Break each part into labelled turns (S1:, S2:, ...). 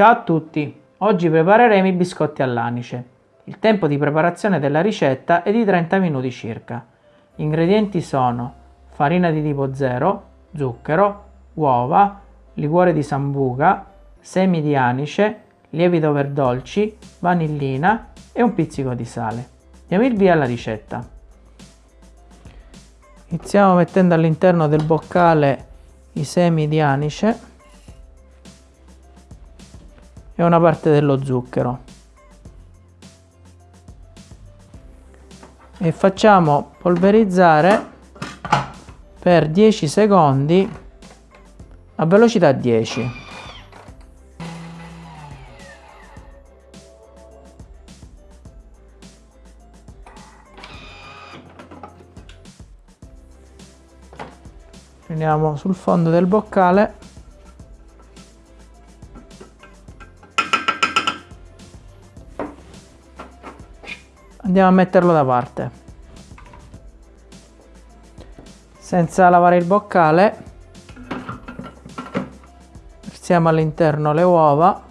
S1: Ciao a tutti! Oggi prepareremo i biscotti all'anice. Il tempo di preparazione della ricetta è di 30 minuti circa. Gli ingredienti sono farina di tipo 0, zucchero, uova, liquore di sambuca, semi di anice, lievito per dolci, vanillina e un pizzico di sale. Diamo il via alla ricetta. Iniziamo mettendo all'interno del boccale i semi di anice e una parte dello zucchero. E facciamo polverizzare per 10 secondi a velocità 10 prendiamo sul fondo del boccale andiamo a metterlo da parte. Senza lavare il boccale versiamo all'interno le uova.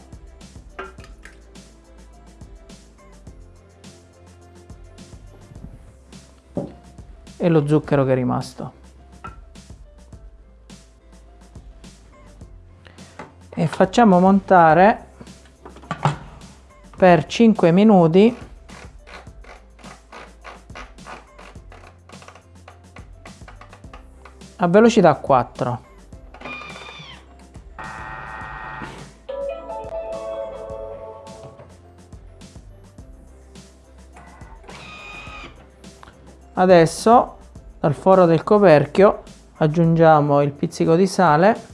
S1: E lo zucchero che è rimasto. E facciamo montare per 5 minuti a velocità 4 adesso dal foro del coperchio aggiungiamo il pizzico di sale.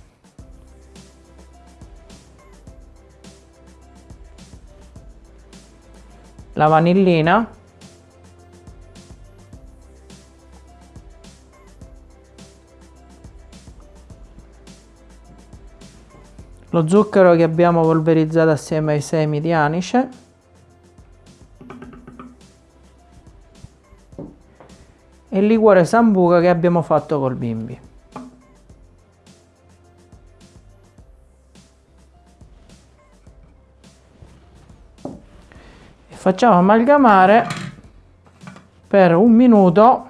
S1: La vanillina lo zucchero che abbiamo polverizzato assieme ai semi di anice e il liquore sambuca che abbiamo fatto col bimbi. E facciamo amalgamare per un minuto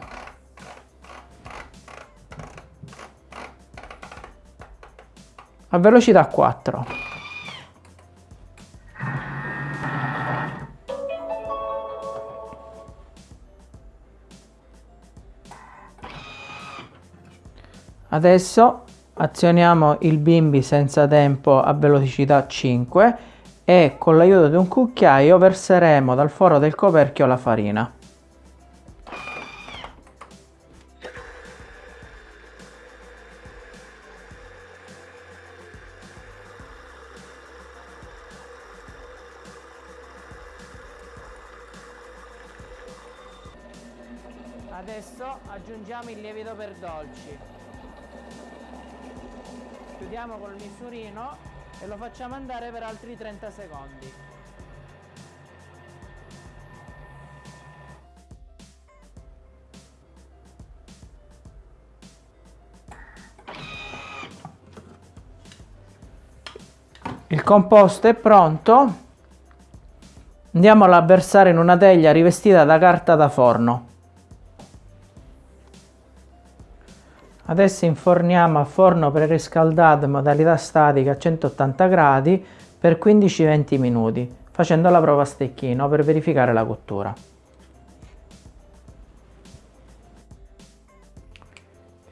S1: a velocità 4. Adesso azioniamo il bimbi senza tempo a velocità 5 e con l'aiuto di un cucchiaio verseremo dal foro del coperchio la farina. Adesso aggiungiamo il lievito per dolci. Chiudiamo col misurino e lo facciamo andare per altri 30 secondi. Il composto è pronto. Andiamolo a versare in una teglia rivestita da carta da forno. Adesso inforniamo a forno preriscaldato in modalità statica a 180 gradi per 15-20 minuti, facendo la prova a stecchino per verificare la cottura.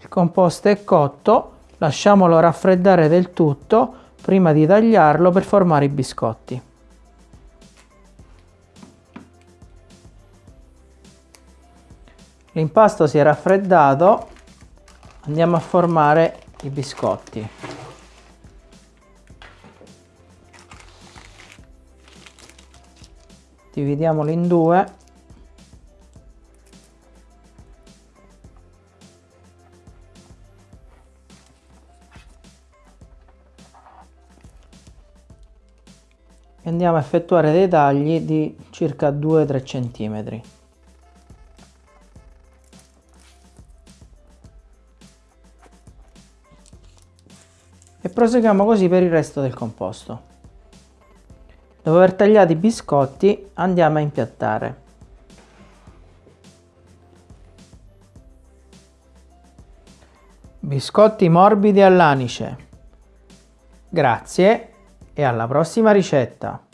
S1: Il composto è cotto, lasciamolo raffreddare del tutto prima di tagliarlo per formare i biscotti. L'impasto si è raffreddato andiamo a formare i biscotti. Dividiamoli in due. E andiamo a effettuare dei tagli di circa 2-3 centimetri e proseguiamo così per il resto del composto. Dopo aver tagliato i biscotti andiamo a impiattare. Biscotti morbidi all'anice. Grazie e alla prossima ricetta!